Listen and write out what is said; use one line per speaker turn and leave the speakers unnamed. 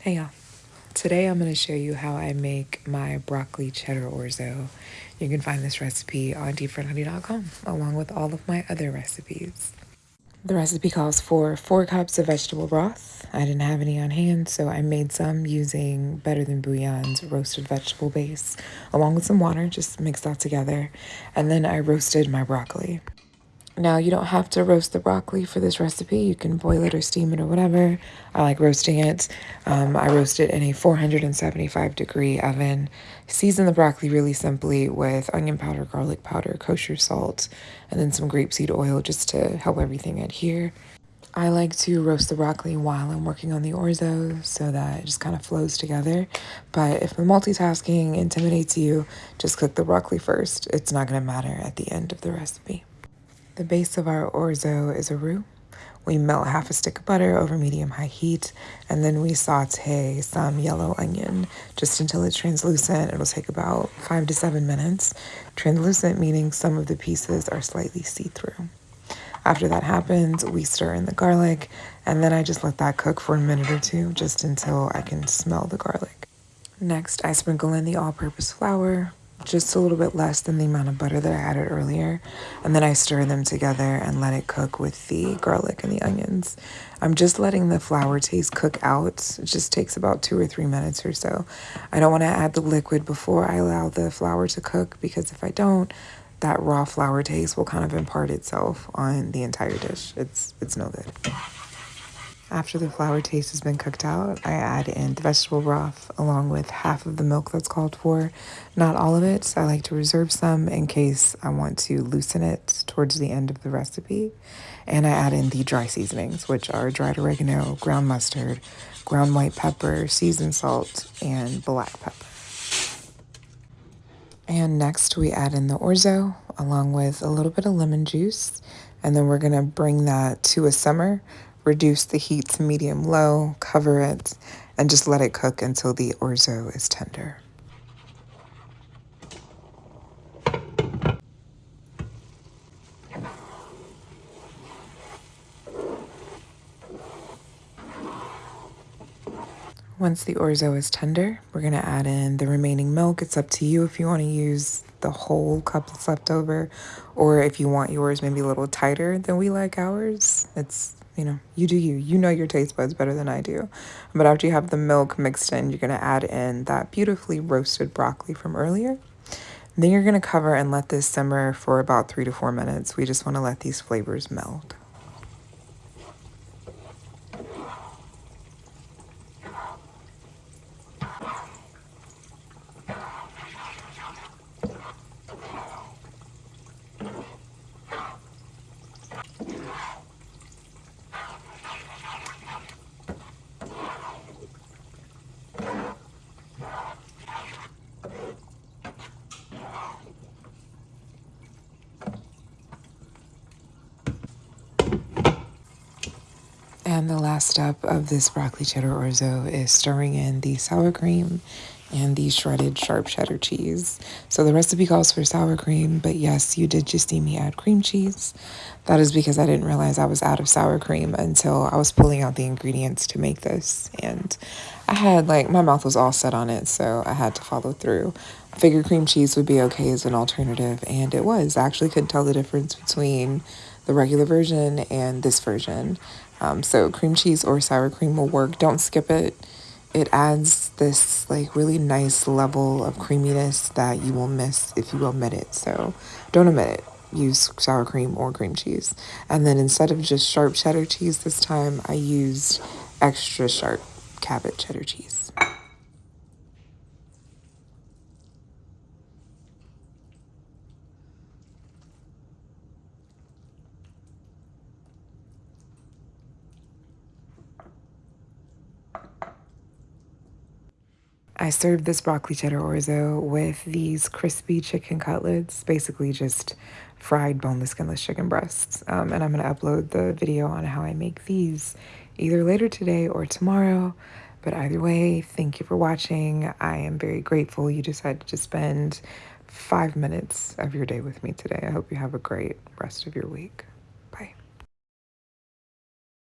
Hey y'all. Today I'm going to show you how I make my broccoli cheddar orzo. You can find this recipe on deepfriedhoney.com along with all of my other recipes. The recipe calls for four cups of vegetable broth. I didn't have any on hand, so I made some using Better Than Bouillon's roasted vegetable base along with some water, just mix that together. And then I roasted my broccoli. Now, you don't have to roast the broccoli for this recipe. You can boil it or steam it or whatever. I like roasting it. Um, I roast it in a 475 degree oven. Season the broccoli really simply with onion powder, garlic powder, kosher salt, and then some grapeseed oil just to help everything adhere. I like to roast the broccoli while I'm working on the orzo so that it just kind of flows together. But if the multitasking intimidates you, just cook the broccoli first. It's not going to matter at the end of the recipe. The base of our orzo is a roux. We melt half a stick of butter over medium high heat, and then we saute some yellow onion just until it's translucent. It'll take about five to seven minutes. Translucent meaning some of the pieces are slightly see through. After that happens, we stir in the garlic, and then I just let that cook for a minute or two just until I can smell the garlic. Next, I sprinkle in the all purpose flour, just a little bit less than the amount of butter that I added earlier. And then I stir them together and let it cook with the garlic and the onions. I'm just letting the flour taste cook out. It just takes about two or three minutes or so. I don't want to add the liquid before I allow the flour to cook because if I don't, that raw flour taste will kind of impart itself on the entire dish. It's it's no good. After the flour taste has been cooked out, I add in the vegetable broth along with half of the milk that's called for. Not all of it, so I like to reserve some in case I want to loosen it towards the end of the recipe. And I add in the dry seasonings, which are dried oregano, ground mustard, ground white pepper, seasoned salt, and black pepper. And next we add in the orzo along with a little bit of lemon juice. And then we're gonna bring that to a simmer reduce the heat to medium low, cover it, and just let it cook until the orzo is tender. Once the orzo is tender, we're going to add in the remaining milk. It's up to you if you want to use the whole cup that's left over or if you want yours maybe a little tighter than we like ours. It's you know, you do you. You know your taste buds better than I do. But after you have the milk mixed in, you're going to add in that beautifully roasted broccoli from earlier. then you're going to cover and let this simmer for about three to four minutes. We just want to let these flavors meld. And the last step of this broccoli cheddar orzo is stirring in the sour cream and the shredded sharp cheddar cheese. So the recipe calls for sour cream, but yes, you did just see me add cream cheese. That is because I didn't realize I was out of sour cream until I was pulling out the ingredients to make this. And I had like, my mouth was all set on it, so I had to follow through. I figured cream cheese would be okay as an alternative, and it was. I actually couldn't tell the difference between the regular version and this version. Um, so cream cheese or sour cream will work. Don't skip it. It adds this like really nice level of creaminess that you will miss if you omit it. So don't omit it. Use sour cream or cream cheese. And then instead of just sharp cheddar cheese this time, I used extra sharp Cabot cheddar cheese. I served this broccoli cheddar orzo with these crispy chicken cutlets, basically just fried boneless, skinless chicken breasts. Um, and I'm going to upload the video on how I make these either later today or tomorrow. But either way, thank you for watching. I am very grateful you decided to spend five minutes of your day with me today. I hope you have a great rest of your week.